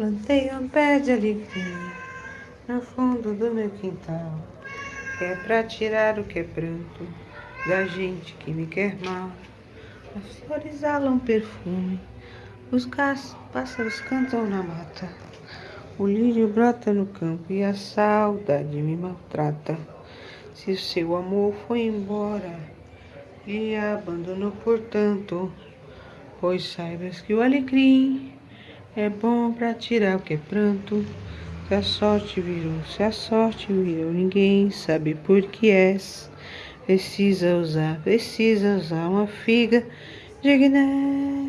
Plantei um pé de alecrim no fundo do meu quintal, que é pra tirar o que é pranto da gente que me quer mal. As flores exalam perfume, os pássaros cantam na mata, o lírio brota no campo e a saudade me maltrata. Se o seu amor foi embora e abandonou, portanto, pois saibas que o alecrim é bom para tirar o que é. Se a sorte virou, se a sorte virou, ninguém sabe por que és. Precisa usar, precisa usar uma figa Guiné.